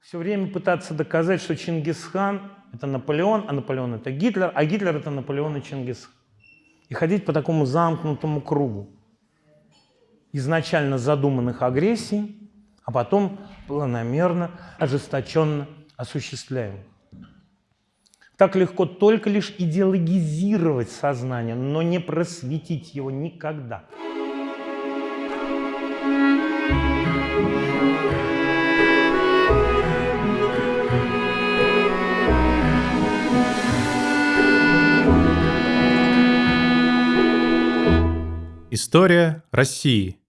все время пытаться доказать, что Чингисхан – это Наполеон, а Наполеон – это Гитлер, а Гитлер – это Наполеон и Чингисхан. И ходить по такому замкнутому кругу изначально задуманных агрессий, а потом планомерно, ожесточенно осуществляемых. Так легко только лишь идеологизировать сознание, но не просветить его никогда. История России.